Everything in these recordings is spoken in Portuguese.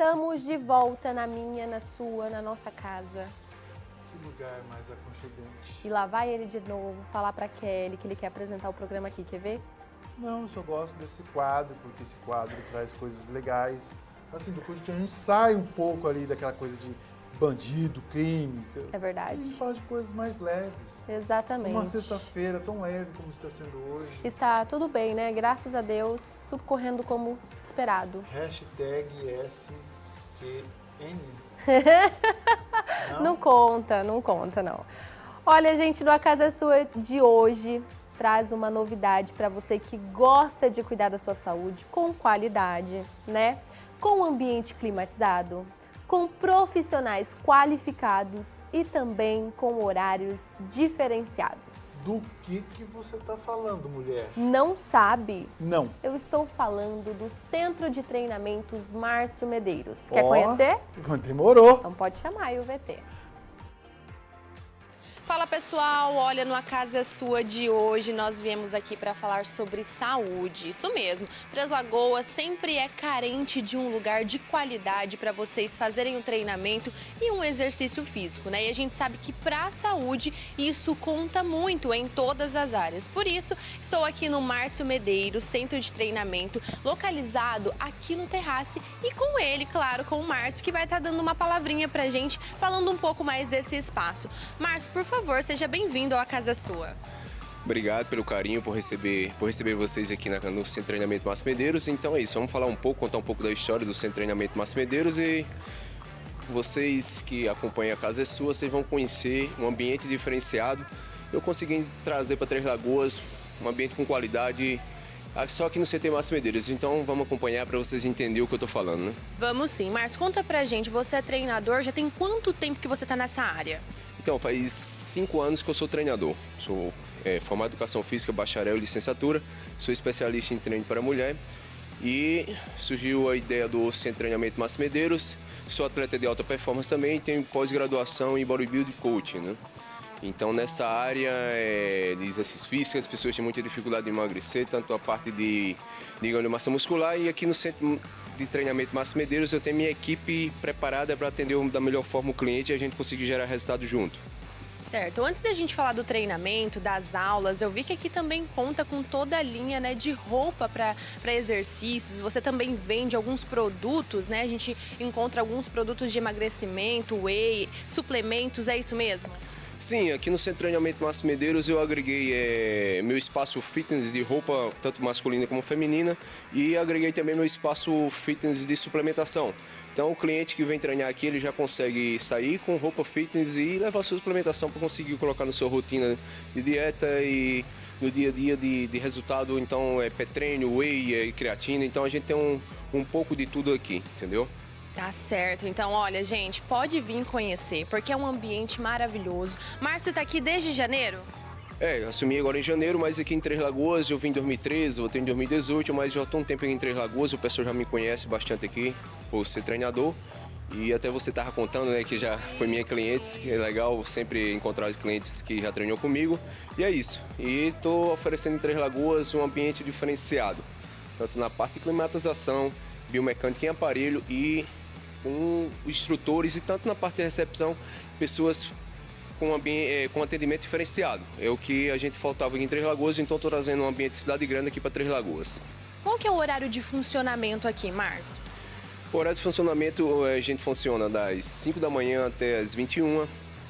Estamos de volta na minha, na sua, na nossa casa. Que lugar mais aconchegante. E lá vai ele de novo falar pra Kelly que ele quer apresentar o programa aqui, quer ver? Não, eu só gosto desse quadro, porque esse quadro traz coisas legais. Assim, do cotidiano a gente sai um pouco ali daquela coisa de bandido, crime. É verdade. E a gente fala de coisas mais leves. Exatamente. Uma sexta-feira tão leve como está sendo hoje. Está tudo bem, né? Graças a Deus, tudo correndo como esperado. Hashtag SQN. Não? não conta, não conta não. Olha, gente, no A Casa Sua de hoje traz uma novidade para você que gosta de cuidar da sua saúde com qualidade, né? Com ambiente climatizado, com profissionais qualificados e também com horários diferenciados. Do que, que você está falando, mulher? Não sabe? Não. Eu estou falando do Centro de Treinamentos Márcio Medeiros. Quer oh, conhecer? Demorou. Então pode chamar aí o VT. Fala pessoal, olha, no A Casa Sua de hoje nós viemos aqui para falar sobre saúde. Isso mesmo, Três Lagoas sempre é carente de um lugar de qualidade para vocês fazerem um treinamento e um exercício físico, né? E a gente sabe que para a saúde isso conta muito em todas as áreas. Por isso, estou aqui no Márcio Medeiros, centro de treinamento, localizado aqui no Terrace e com ele, claro, com o Márcio, que vai estar tá dando uma palavrinha pra gente, falando um pouco mais desse espaço. Márcio, por favor, favor, seja bem-vindo à Casa Sua. Obrigado pelo carinho, por receber, por receber vocês aqui na, no Centro de Treinamento Márcio Medeiros. Então é isso, vamos falar um pouco, contar um pouco da história do Centro de Treinamento Márcio Medeiros e vocês que acompanham a Casa é Sua, vocês vão conhecer um ambiente diferenciado. Eu consegui trazer para Três Lagoas um ambiente com qualidade só aqui no CT Márcio Medeiros. Então vamos acompanhar para vocês entenderem o que eu estou falando, né? Vamos sim. Márcio, conta pra gente, você é treinador, já tem quanto tempo que você está nessa área? Então, faz cinco anos que eu sou treinador. Sou é, formado em Educação Física, bacharel e licenciatura. Sou especialista em treino para mulher. E surgiu a ideia do Centro de Treinamento Márcio Medeiros. Sou atleta de alta performance também tenho pós-graduação em Bodybuilding Coaching, né? Então, nessa área é, de exercícios físicos, as pessoas têm muita dificuldade de emagrecer, tanto a parte de, ganho de massa muscular e aqui no Centro de treinamento Márcio Medeiros, eu tenho minha equipe preparada para atender da melhor forma o cliente e a gente conseguir gerar resultado junto. Certo. Antes da gente falar do treinamento, das aulas, eu vi que aqui também conta com toda a linha né, de roupa para exercícios. Você também vende alguns produtos, né? A gente encontra alguns produtos de emagrecimento, whey, suplementos, é isso mesmo? Sim, aqui no Centro de Treinamento Márcio Medeiros eu agreguei é, meu espaço fitness de roupa, tanto masculina como feminina, e agreguei também meu espaço fitness de suplementação. Então o cliente que vem treinar aqui, ele já consegue sair com roupa fitness e levar sua suplementação para conseguir colocar na sua rotina de dieta e no dia a dia de, de resultado, então é pré-treino, whey, é creatina, então a gente tem um, um pouco de tudo aqui, entendeu? Tá certo. Então, olha, gente, pode vir conhecer, porque é um ambiente maravilhoso. Márcio tá aqui desde janeiro? É, assumi agora em janeiro, mas aqui em Três Lagoas, eu vim em 2013, voltei em 2018, mas já estou um tempo aqui em Três Lagoas, o pessoal já me conhece bastante aqui, por ser treinador. E até você estava contando, né, que já foi minha cliente, que é legal sempre encontrar os clientes que já treinou comigo. E é isso. E estou oferecendo em Três Lagoas um ambiente diferenciado, tanto na parte de climatização, biomecânica em aparelho e com instrutores e tanto na parte de recepção, pessoas com, é, com atendimento diferenciado. É o que a gente faltava aqui em Três Lagoas, então estou trazendo um ambiente de cidade grande aqui para Três Lagoas. Qual que é o horário de funcionamento aqui, Márcio? O horário de funcionamento, a gente funciona das 5 da manhã até as 21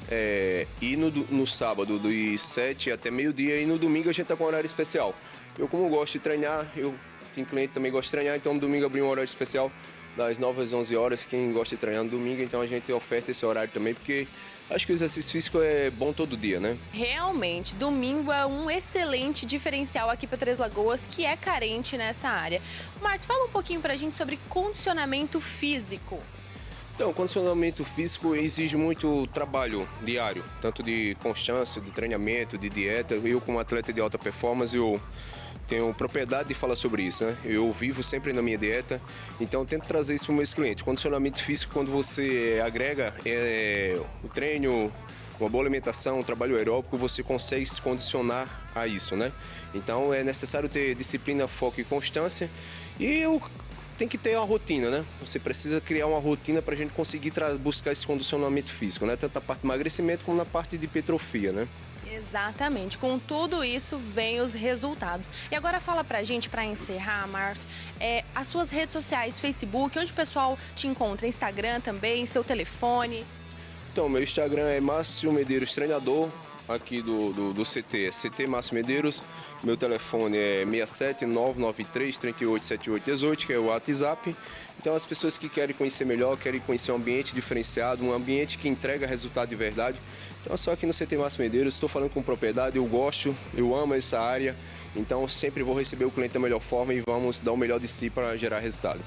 é, e no, no sábado, dos 7 até meio-dia, e no domingo a gente está com horário especial. Eu, como gosto de treinar, eu tenho cliente que também gosta de treinar, então no domingo abri um horário especial das 9 às 11 horas, quem gosta de treinar no domingo, então a gente oferta esse horário também, porque acho que o exercício físico é bom todo dia, né? Realmente, domingo é um excelente diferencial aqui para Três Lagoas, que é carente nessa área. Márcio, fala um pouquinho para a gente sobre condicionamento físico. Então, condicionamento físico exige muito trabalho diário, tanto de constância, de treinamento, de dieta. Eu, como atleta de alta performance, eu tenho propriedade de falar sobre isso, né? Eu vivo sempre na minha dieta, então tento trazer isso para os meus clientes. Condicionamento físico, quando você agrega é, o treino, uma boa alimentação, um trabalho aeróbico, você consegue se condicionar a isso, né? Então é necessário ter disciplina, foco e constância. E tem que ter uma rotina, né? Você precisa criar uma rotina para a gente conseguir buscar esse condicionamento físico, né? Tanto na parte de emagrecimento como na parte de hipertrofia, né? Exatamente. Com tudo isso vem os resultados. E agora fala pra gente, para encerrar, Márcio, é, as suas redes sociais, Facebook, onde o pessoal te encontra? Instagram também, seu telefone? Então, meu Instagram é Márcio Medeiros Treinador, aqui do, do, do CT, é CT Márcio Medeiros. Meu telefone é 67993 387818, que é o WhatsApp. Então, as pessoas que querem conhecer melhor, querem conhecer um ambiente diferenciado, um ambiente que entrega resultado de verdade. Então, só aqui no CT Márcio Medeiros, estou falando com propriedade, eu gosto, eu amo essa área. Então, sempre vou receber o cliente da melhor forma e vamos dar o melhor de si para gerar resultado.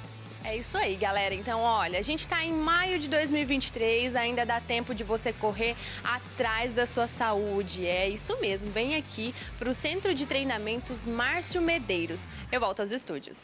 É isso aí, galera. Então, olha, a gente está em maio de 2023, ainda dá tempo de você correr atrás da sua saúde. É isso mesmo, vem aqui para o Centro de Treinamentos Márcio Medeiros. Eu volto aos estúdios.